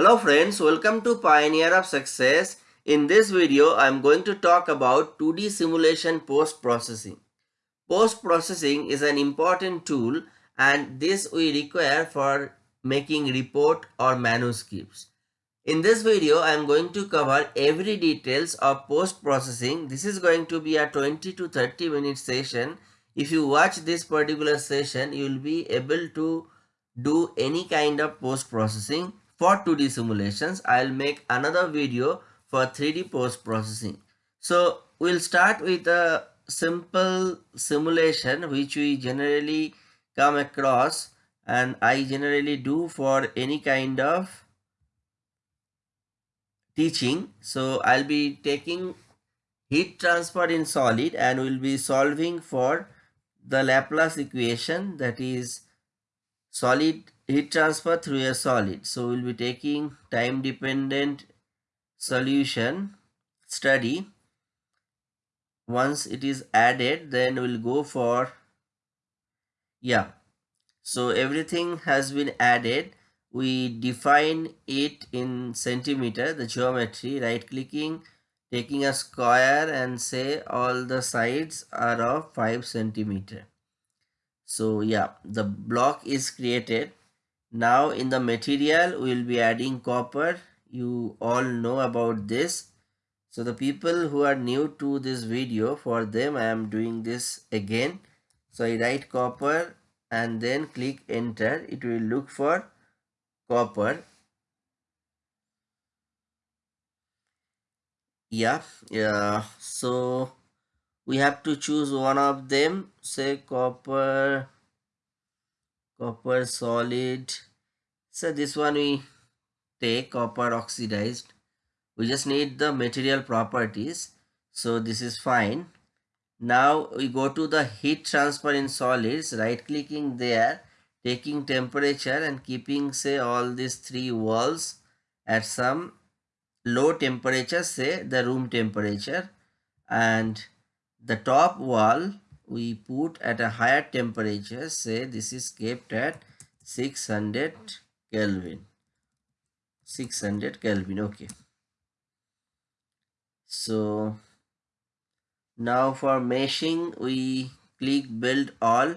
Hello friends, welcome to Pioneer of Success. In this video, I am going to talk about 2D simulation post-processing. Post-processing is an important tool and this we require for making report or manuscripts. In this video, I am going to cover every details of post-processing. This is going to be a 20 to 30 minute session. If you watch this particular session, you will be able to do any kind of post-processing for 2D simulations. I'll make another video for 3D post-processing. So we'll start with a simple simulation which we generally come across and I generally do for any kind of teaching. So I'll be taking heat transfer in solid and we'll be solving for the Laplace equation that is solid heat transfer through a solid. So we'll be taking time dependent solution study. Once it is added then we'll go for yeah. So everything has been added we define it in centimeter the geometry right clicking taking a square and say all the sides are of 5 centimeter so yeah the block is created now in the material we will be adding copper. You all know about this. So the people who are new to this video for them i am doing this again. So i write copper and then click enter. It will look for copper. Yeah yeah. So we have to choose one of them. Say copper copper solid. So this one we take copper oxidized. We just need the material properties. So this is fine. Now we go to the heat transfer in solids. Right clicking there taking temperature and keeping say all these three walls at some low temperature say the room temperature. And the top wall we put at a higher temperature say this is kept at 600 kelvin. 600 kelvin okay. So now for meshing we click build all.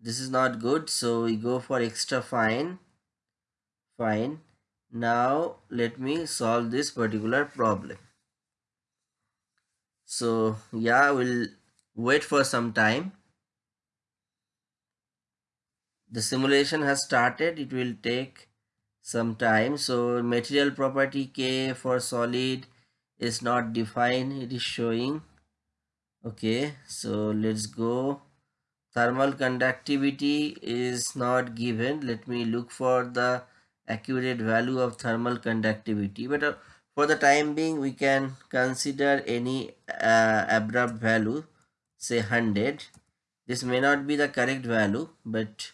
This is not good so we go for extra fine. Fine. Now let me solve this particular problem. So yeah we'll wait for some time. The simulation has started. It will take some time. So material property k for solid is not defined. It is showing. Okay so let's go. Thermal conductivity is not given. Let me look for the accurate value of thermal conductivity. But uh, for the time being we can consider any uh, abrupt value say 100 this may not be the correct value but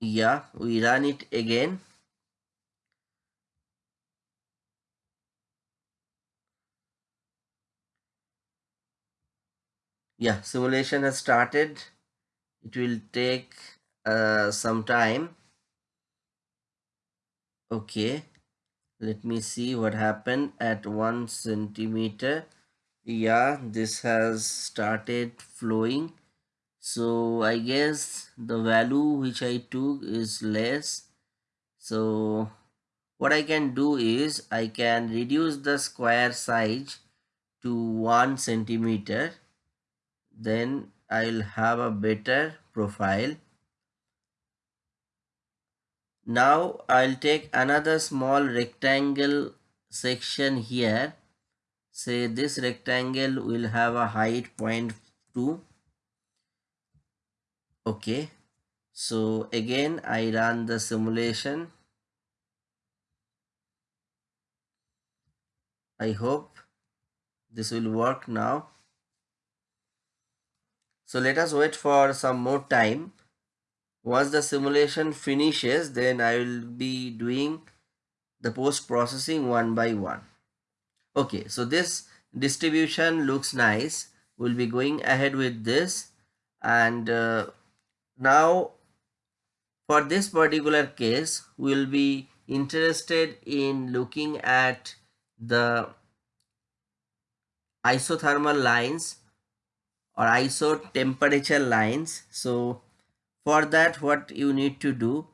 yeah we run it again. Yeah simulation has started. It will take uh, some time. Okay let me see what happened at one centimeter yeah this has started flowing so i guess the value which i took is less so what i can do is i can reduce the square size to one centimeter then I'll have a better profile. Now I'll take another small rectangle section here. Say this rectangle will have a height 0.2. Okay. So again I run the simulation. I hope this will work now. So let us wait for some more time. Once the simulation finishes, then I will be doing the post processing one by one. Okay, so this distribution looks nice. We'll be going ahead with this and uh, now for this particular case, we'll be interested in looking at the isothermal lines or iso temperature lines. So for that, what you need to do,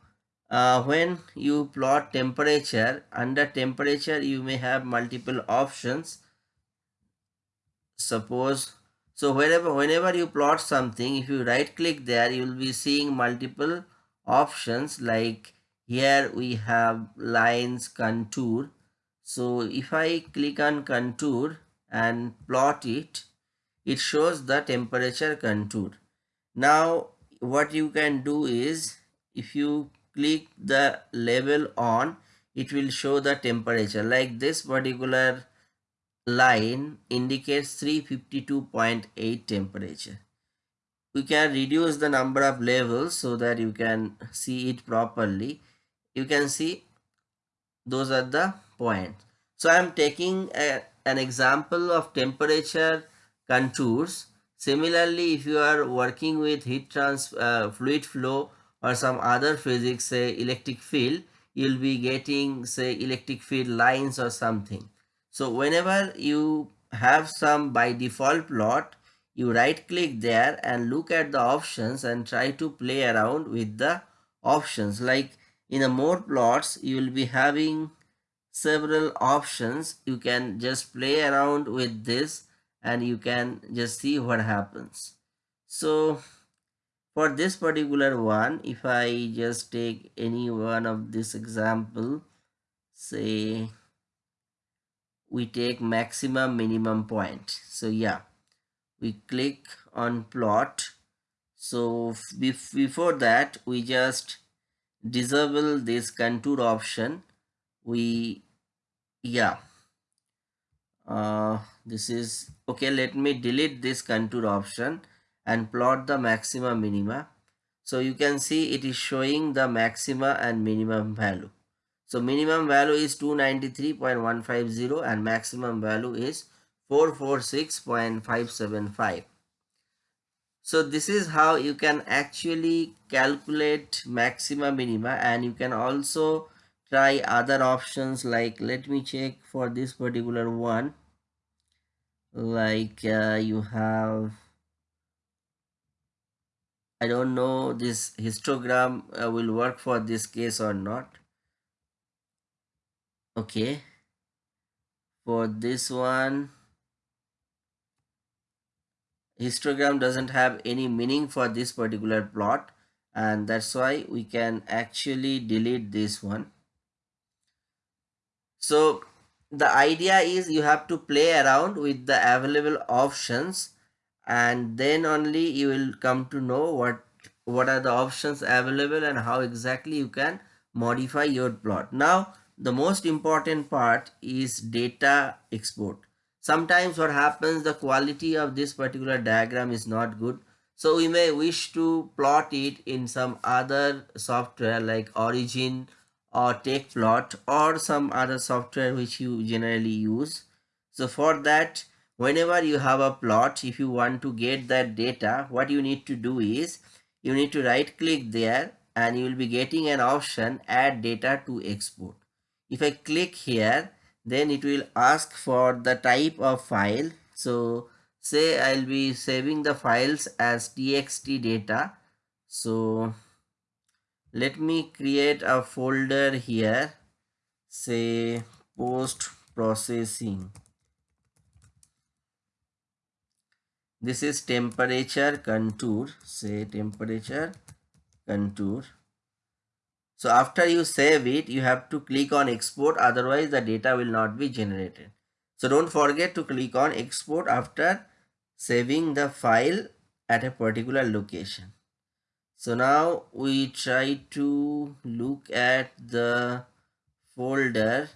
uh, when you plot temperature, under temperature, you may have multiple options. Suppose so wherever whenever you plot something, if you right click there, you will be seeing multiple options like here we have lines contour. So if I click on contour and plot it, it shows the temperature contour. Now what you can do is if you click the label on, it will show the temperature like this particular line indicates 352.8 temperature. We can reduce the number of levels so that you can see it properly. You can see those are the points. So I am taking a, an example of temperature contours. Similarly, if you are working with heat transfer uh, fluid flow or some other physics, say electric field, you'll be getting say electric field lines or something. So whenever you have some by default plot, you right click there and look at the options and try to play around with the options. Like in a more plots, you will be having several options. You can just play around with this and you can just see what happens. So for this particular one, if I just take any one of this example, say we take maximum minimum point. So yeah we click on plot. So before that we just disable this contour option. We yeah uh, this is okay let me delete this contour option and plot the maxima minima. So you can see it is showing the maxima and minimum value. So minimum value is 293.150 and maximum value is 446.575. So this is how you can actually calculate maxima minima and you can also try other options like let me check for this particular one. Like uh, you have I don't know this histogram uh, will work for this case or not. Okay. For this one histogram doesn't have any meaning for this particular plot and that's why we can actually delete this one. So the idea is you have to play around with the available options and then only you will come to know what what are the options available and how exactly you can modify your plot now the most important part is data export. Sometimes what happens, the quality of this particular diagram is not good. So we may wish to plot it in some other software like Origin or Tecplot or some other software which you generally use. So for that, whenever you have a plot, if you want to get that data, what you need to do is you need to right click there and you will be getting an option add data to export. If I click here then it will ask for the type of file. So say I'll be saving the files as txt data. So let me create a folder here. Say post processing this is temperature contour. Say temperature contour. So after you save it, you have to click on export, otherwise the data will not be generated. So don't forget to click on export after saving the file at a particular location. So now we try to look at the folder,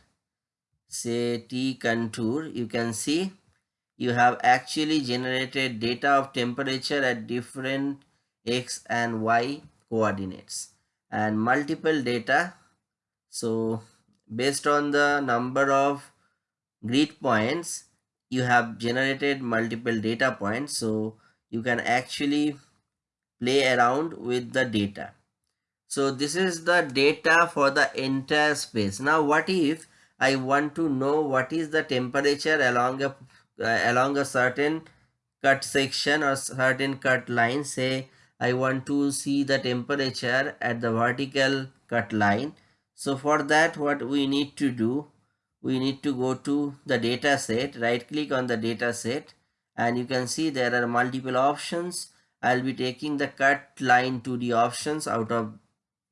say T contour, you can see you have actually generated data of temperature at different X and Y coordinates and multiple data. So based on the number of grid points you have generated multiple data points. So you can actually play around with the data. So this is the data for the entire space. Now what if I want to know what is the temperature along a uh, along a certain cut section or certain cut line say I want to see the temperature at the vertical cut line. So for that what we need to do we need to go to the data set right click on the data set and you can see there are multiple options. I'll be taking the cut line 2D options out of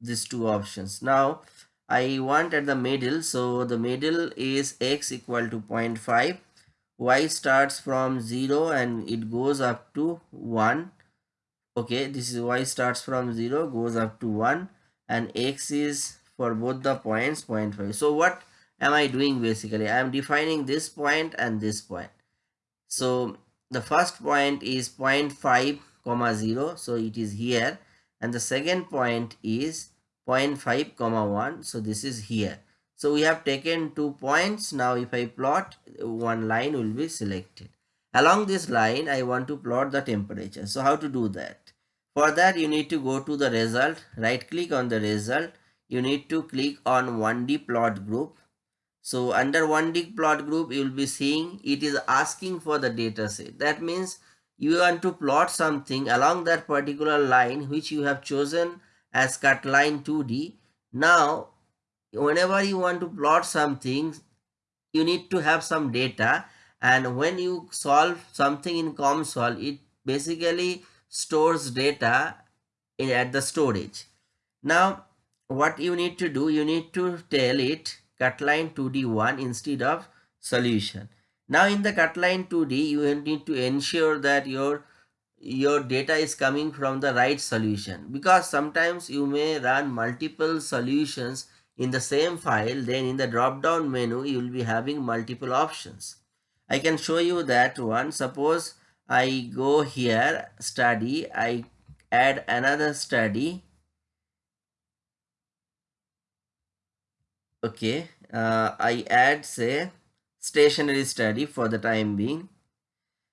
these two options. Now i want at the middle so the middle is x equal to 0.5 y starts from 0 and it goes up to 1 okay this is y starts from 0 goes up to 1 and x is for both the points 0.5 so what am i doing basically? I am defining this point and this point. So the first point is 0.5 comma 0 so it is here. And the second point is 0.5 comma 1 so this is here so we have taken two points. Now if i plot one line will be selected. Along this line i want to plot the temperature. So how to do that? For that you need to go to the result. Right click on the result. You need to click on 1d plot group. So under 1d plot group you will be seeing it is asking for the data set. That means you want to plot something along that particular line which you have chosen as cut line 2D. Now, whenever you want to plot something, you need to have some data and when you solve something in COMSOL, it basically stores data in, at the storage. Now, what you need to do, you need to tell it cutline 2D1 instead of solution. Now in the cutline 2D, you need to ensure that your your data is coming from the right solution because sometimes you may run multiple solutions in the same file then in the drop down menu you will be having multiple options i can show you that one suppose i go here study i add another study okay uh, i add say stationary study for the time being.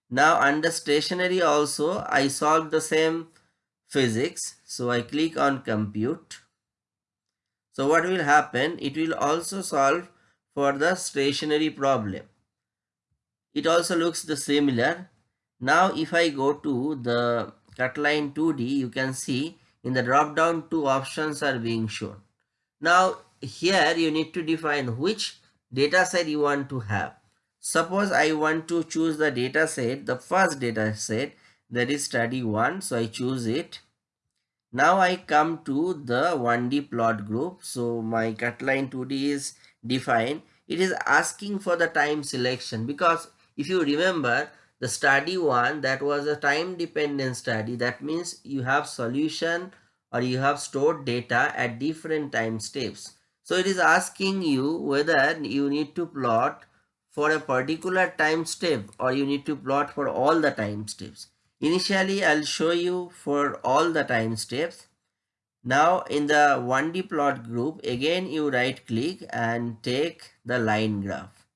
Now under stationary also I solve the same physics. So I click on compute. So what will happen? It will also solve for the stationary problem. It also looks the similar. Now if I go to the cut line 2D you can see in the drop down two options are being shown. Now here you need to define which data set you want to have. Suppose I want to choose the data set, the first data set that is study 1. So I choose it. Now I come to the 1D plot group. So my cut line 2D is defined. It is asking for the time selection because if you remember the study 1 that was a time dependent study that means you have solution or you have stored data at different time steps. So it is asking you whether you need to plot for a particular time step or you need to plot for all the time steps. Initially, I'll show you for all the time steps. Now in the 1D plot group, again you right click and take the line graph.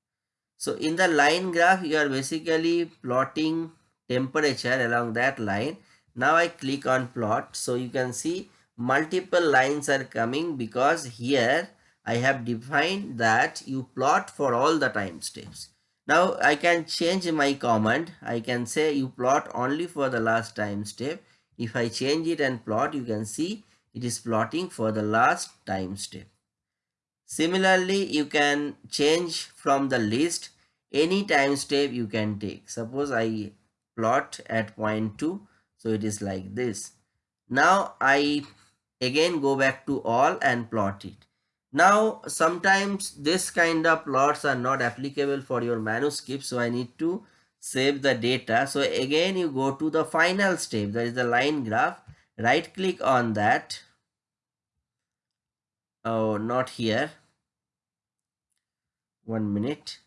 So in the line graph, you are basically plotting temperature along that line. Now I click on plot. So you can see multiple lines are coming because here I have defined that you plot for all the time steps. Now I can change my command. I can say you plot only for the last time step. If I change it and plot, you can see it is plotting for the last time step. Similarly, you can change from the list any time step you can take. Suppose I plot at point 2. So it is like this. Now I again go back to all and plot it. Now, sometimes this kind of plots are not applicable for your manuscript. So I need to save the data. So again, you go to the final step, that is the line graph. Right click on that. Oh, not here. One minute.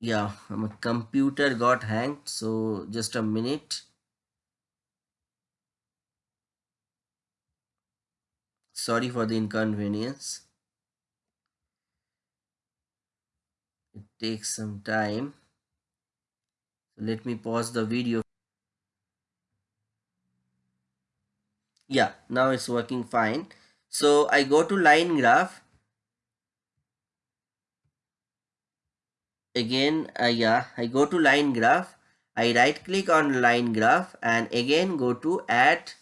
Yeah, my computer got hanged. So just a minute. Sorry for the inconvenience. It takes some time. Let me pause the video. yeah now it's working fine so I go to line graph again uh, yeah I go to line graph I right click on line graph and again go to add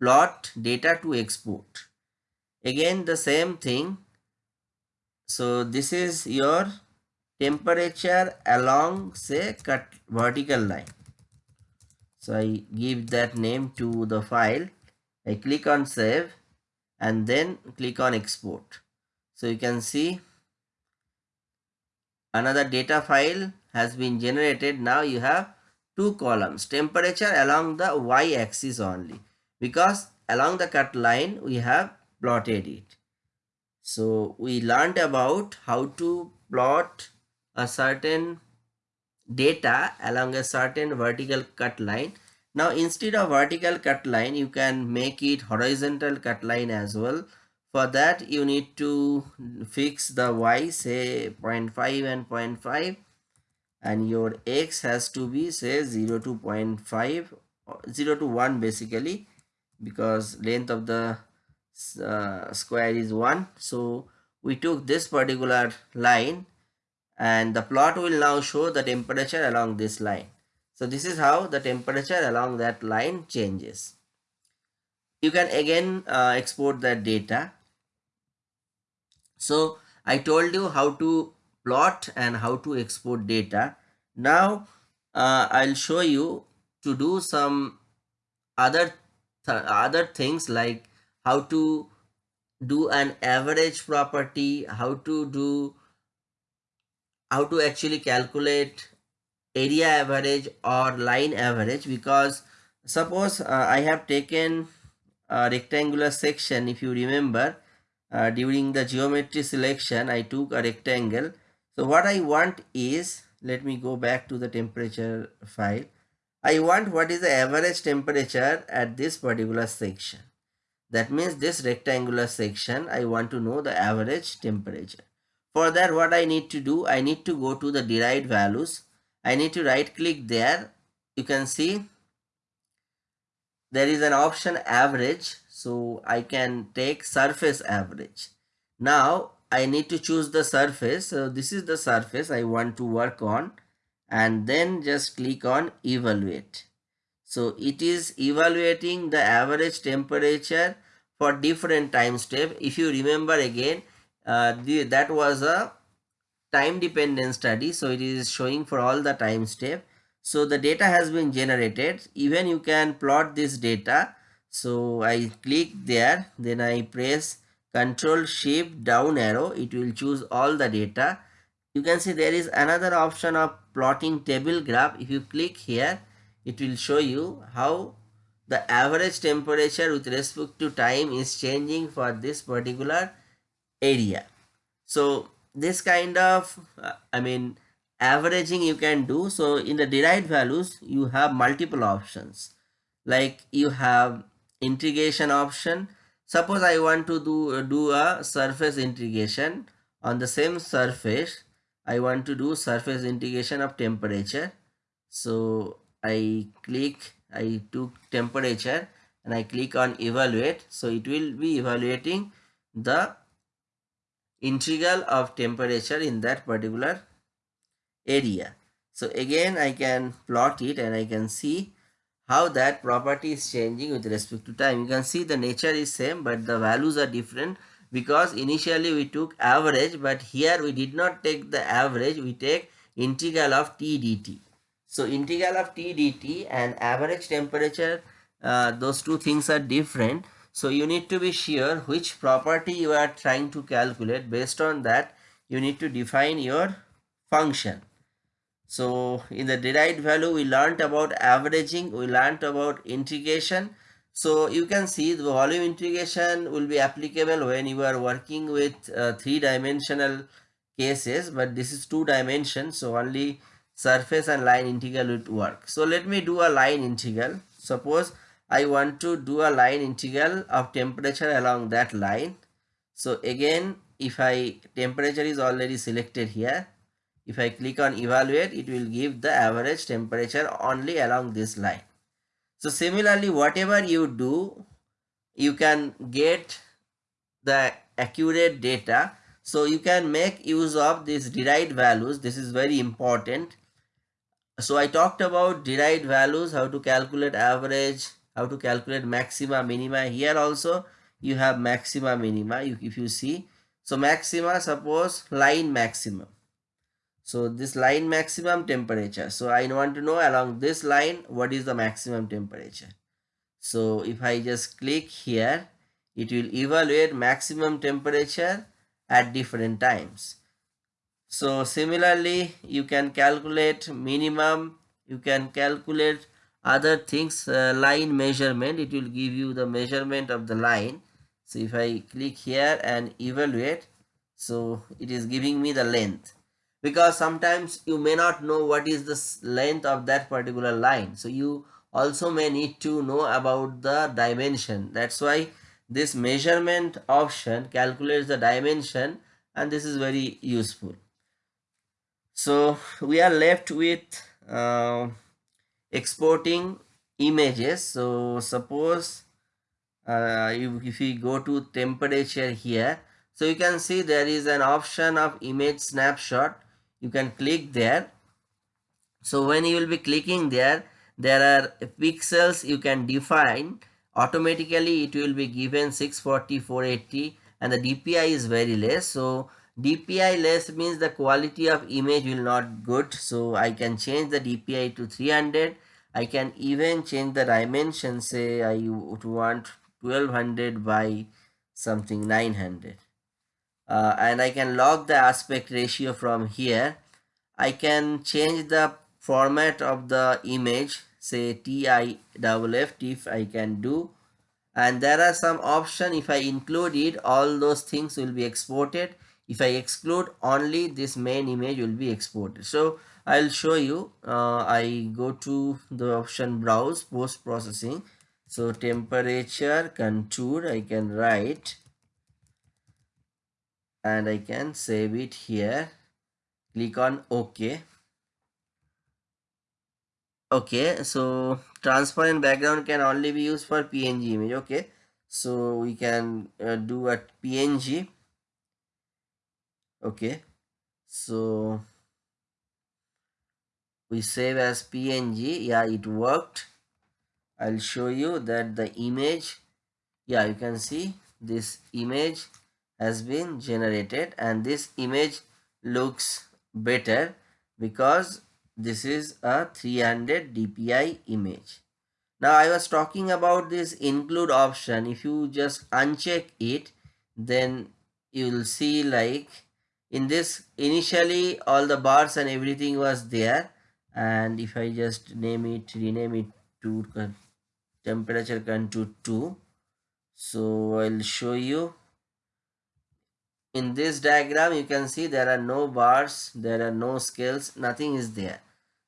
plot data to export again the same thing. So this is your temperature along say cut vertical line. So I give that name to the file. I click on save and then click on export. So you can see another data file has been generated. Now you have two columns. Temperature along the y axis only. Because along the cut line we have plotted it. So we learned about how to plot a certain data along a certain vertical cut line. Now instead of vertical cut line you can make it horizontal cut line as well. For that you need to fix the y say 0.5 and 0.5 and your x has to be say 0 to 0.5 0 to 1 basically because length of the uh, square is 1 so we took this particular line and the plot will now show the temperature along this line. So this is how the temperature along that line changes. You can again uh, export that data. So I told you how to plot and how to export data. Now uh, I'll show you to do some other th other things like how to do an average property, how to do how to actually calculate area average or line average because suppose uh, I have taken a rectangular section. If you remember uh, during the geometry selection I took a rectangle. So what I want is let me go back to the temperature file. I want what is the average temperature at this particular section that means this rectangular section I want to know the average temperature for that what I need to do I need to go to the derived values I need to right click there you can see there is an option average so I can take surface average. Now I need to choose the surface. So this is the surface I want to work on and then just click on evaluate. So it is evaluating the average temperature for different time step. If you remember again, uh, the, that was a time dependent study. So it is showing for all the time step. So the data has been generated. Even you can plot this data so I click there then I press control shift down arrow it will choose all the data you can see there is another option of plotting table graph if you click here it will show you how the average temperature with respect to time is changing for this particular area. So this kind of uh, i mean averaging you can do. So in the derived values you have multiple options. Like you have integration option. Suppose i want to do do a surface integration. On the same surface i want to do surface integration of temperature. So i click i took temperature and i click on evaluate so it will be evaluating the integral of temperature in that particular area so again i can plot it and i can see how that property is changing with respect to time. You can see the nature is same but the values are different because initially we took average but here we did not take the average we take integral of T dt. So integral of T dt and average temperature uh, those two things are different. So you need to be sure which property you are trying to calculate based on that you need to define your function. So in the derived value, we learned about averaging, we learned about integration. So you can see the volume integration will be applicable when you are working with uh, three dimensional cases, but this is two dimensions. So only surface and line integral would work. So let me do a line integral. Suppose I want to do a line integral of temperature along that line. So again, if I temperature is already selected here, if I click on evaluate, it will give the average temperature only along this line. So similarly, whatever you do you can get the accurate data so you can make use of these derived values this is very important so i talked about derived values how to calculate average how to calculate maxima minima. Here also you have maxima minima if you see. So maxima suppose line maximum. So this line maximum temperature. So i want to know along this line what is the maximum temperature? So if i just click here it will evaluate maximum temperature at different times so similarly you can calculate minimum you can calculate other things uh, line measurement. It will give you the measurement of the line. So if i click here and evaluate so it is giving me the length. Because sometimes you may not know what is the length of that particular line. So you also may need to know about the dimension. That's why this measurement option calculates the dimension and this is very useful so we are left with uh, exporting images. So suppose uh, if, if we go to temperature here so you can see there is an option of image snapshot. You can click there. So when you will be clicking there there are pixels you can define. Automatically it will be given 640 480 and the dpi is very less. So dpi less means the quality of image will not good. So i can change the dpi to 300 i can even change the dimension say i would want 1200 by something 900 uh, and i can log the aspect ratio from here. I can change the format of the image say TIFF if I can do. And there are some option if I include it all those things will be exported if I exclude only this main image will be exported. So I'll show you uh, I go to the option browse post processing. So temperature contour I can write and I can save it here. Click on OK. Okay so transparent background can only be used for png image okay so we can uh, do a png okay. So we save as png yeah it worked. I'll show you that the image yeah you can see this image has been generated and this image looks better because this is a 300 dpi image. Now i was talking about this include option. If you just uncheck it then you will see like in this initially all the bars and everything was there. And if i just name it rename it to temperature contour 2 so i'll show you. In this diagram you can see there are no bars there are no scales nothing is there.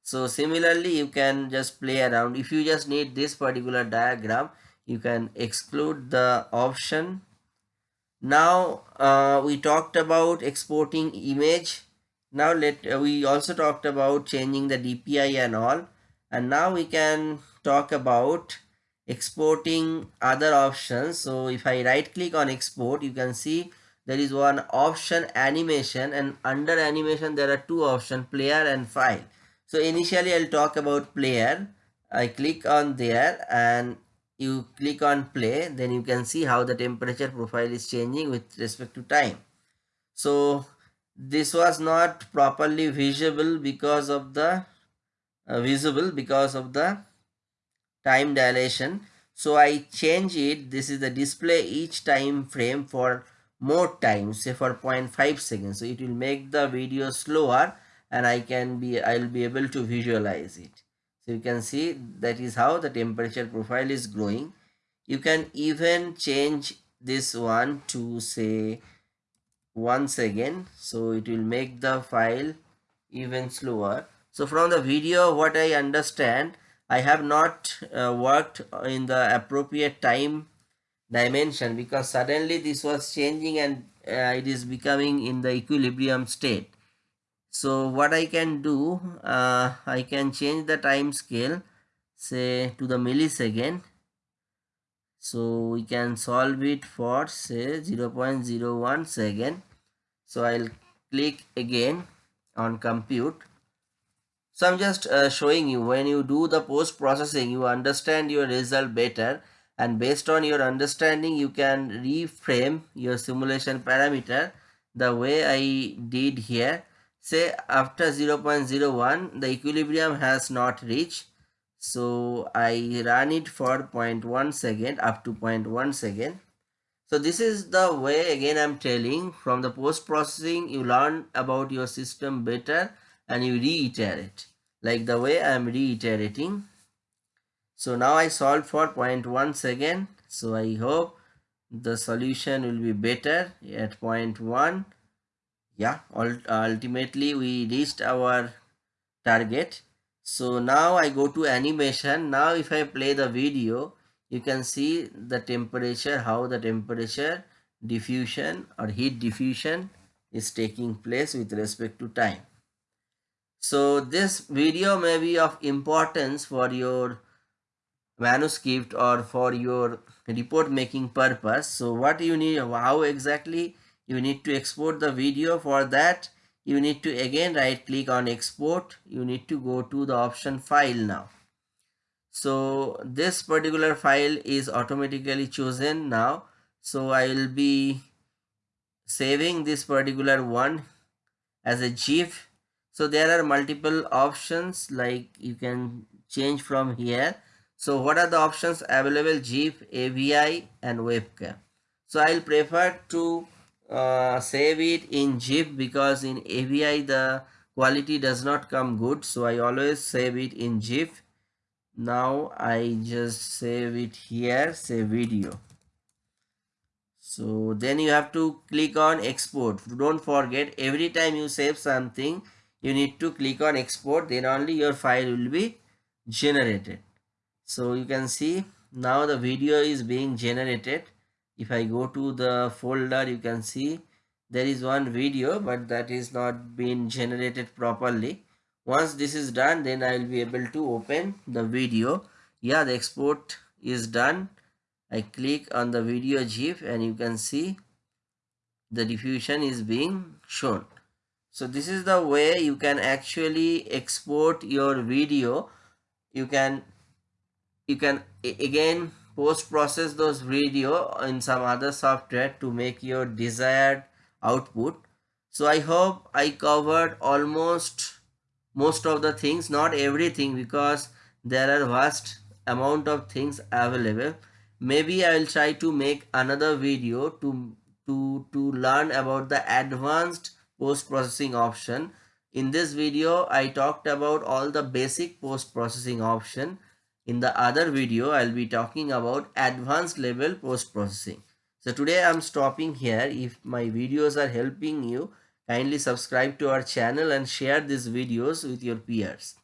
So similarly you can just play around. If you just need this particular diagram you can exclude the option now uh, we talked about exporting image. Now let uh, we also talked about changing the dpi and all. And now we can talk about exporting other options. So if i right click on export you can see there is one option animation. And under animation there are two options player and file. So initially I'll talk about player. I click on there and you click on play then you can see how the temperature profile is changing with respect to time. So this was not properly visible because of the uh, visible because of the time dilation. So I change it. This is the display each time frame for more time say for 0.5 seconds. So it will make the video slower and I can be I'll be able to visualize it. So you can see that is how the temperature profile is growing. You can even change this one to say once again so it will make the file even slower. So from the video what I understand I have not uh, worked in the appropriate time dimension because suddenly this was changing and uh, it is becoming in the equilibrium state so what I can do uh, I can change the time scale say to the millisecond. So we can solve it for say 0.01 second. So I'll click again on compute. So I'm just uh, showing you. When you do the post processing you understand your result better. And based on your understanding you can reframe your simulation parameter the way I did here say after 0.01 the equilibrium has not reached. So I run it for 0.1 second up to 0.1 second. So this is the way again I'm telling. From the post processing you learn about your system better and you reiterate. Like the way I am reiterating. So now I solved for 0.1 second. So I hope the solution will be better at 0.1 yeah ultimately we reached our target. So now I go to animation. Now if I play the video you can see the temperature how the temperature diffusion or heat diffusion is taking place with respect to time. So this video may be of importance for your manuscript or for your report making purpose. So what you need how exactly you need to export the video for that. You need to again right click on export. You need to go to the option file now. So this particular file is automatically chosen now. So i will be saving this particular one as a gif. So there are multiple options like you can change from here. So what are the options available? Gif avi and WebM. So i'll prefer to uh, save it in GIF because in AVI the quality does not come good. So I always save it in GIF now I just save it here save video. So then you have to click on export. Don't forget every time you save something you need to click on export. Then only your file will be generated. So you can see now the video is being generated if I go to the folder you can see there is one video but that is not being generated properly. Once this is done then I will be able to open the video. Yeah the export is done. I click on the video GIF and you can see the diffusion is being shown. So this is the way you can actually export your video. You can you can again post process those video in some other software to make your desired output. So i hope i covered almost most of the things not everything because there are vast amount of things available. Maybe i will try to make another video to to to learn about the advanced post processing option. In this video i talked about all the basic post processing option in the other video, I'll be talking about advanced level post-processing. So today I'm stopping here. If my videos are helping you, kindly subscribe to our channel and share these videos with your peers.